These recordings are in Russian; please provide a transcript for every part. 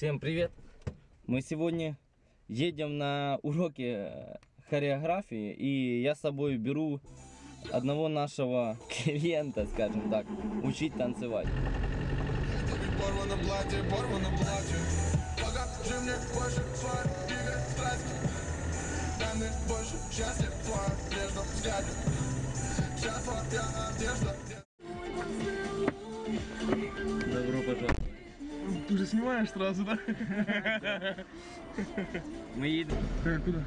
Всем привет! Мы сегодня едем на уроки э, хореографии, и я с собой беру одного нашего клиента, скажем так, учить танцевать. Порвано платье, порвано платье Ты уже снимаешь сразу, да? Мы едем. Так, куда?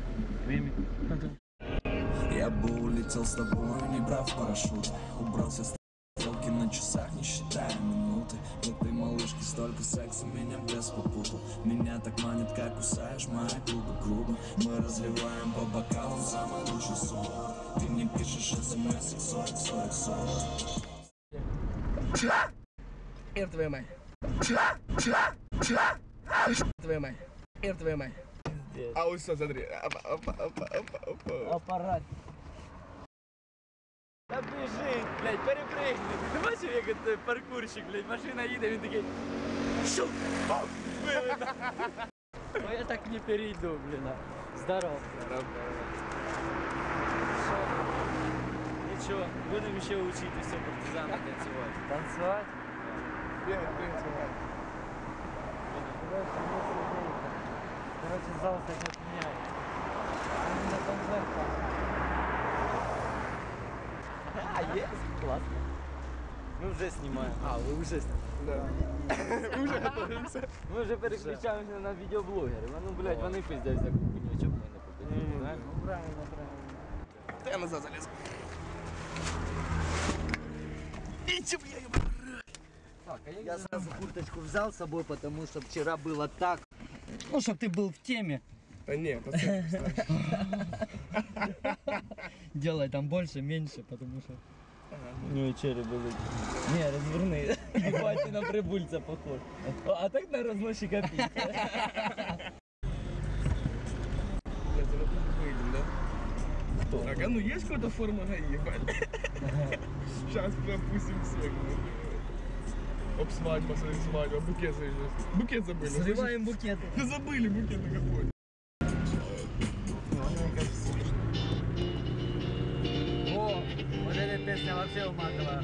Время. А. Я бы улетел с тобой, не брав парашют Убрался с стрелки на часах, не считая минуты В этой малышке столько секса, меня без попутал Меня так манит, как кусаешь мои губы грубо Мы разливаем по бокалам самый лучший сон Ты мне пишешь смс, XO, XO, XO Эр твою мать. Твою мать. Эр твою мать. А вот все, смотри. Опа, опа, опа, опа, опа. Аппарат. Та біжи, блядь, перепригни. Ти бачив, як той паркурщик, блядь, машина їде, він такий. Шух! Бам! Вилетів. Ну я так не перейду, блін. а. Здоров. Здоров. Що? Нічого, будемо ще вчитися партизани танцювати. Танцювати? Привет, привет, Сергей. Короче, не сидейте. Короче, зал кстати, отменяет. Они на концерт А, есть? Классно. Мы уже снимаем. А, вы уже Да. Мы уже готовимся. Мы вже переключаємося на відеоблогерів. А Ну, блядь, вони пиздять за кухню, чому ми не попадемо, правильно? Ну, правильно, правильно. Да я назад залез. Идите, бля, я а Я сразу курточку взял с собой, потому что вчера было так. Ну, чтобы ты был в теме. Да нет, пацан, Делай там больше, меньше, потому что... У нього череп болить. Не, розверни. Ебать, на прибульця похож. А так на выйдем, да? Так, а ну есть какая-то форма ГАИ, ебать? Сейчас пропустим всех. Оп, свадьба, смотри, свадьба, букет забыли. Букет забыли. Срываем букеты. Да забыли букет на какой. О, вот эта песня вообще уматывала.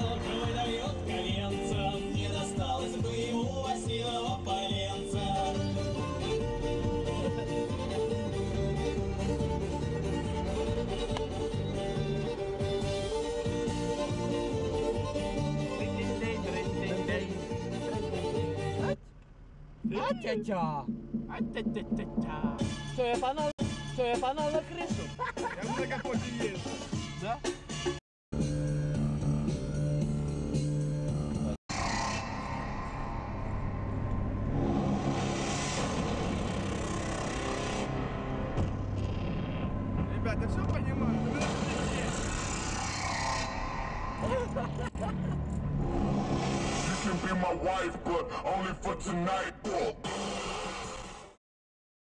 А-тя-тя. А-тя-тя-тя-тя. Что, я панал? Что, я панал на крышу? Я на капоте есть. Да? Ребята, все понимаю. you be my wife, but only for tonight, boy.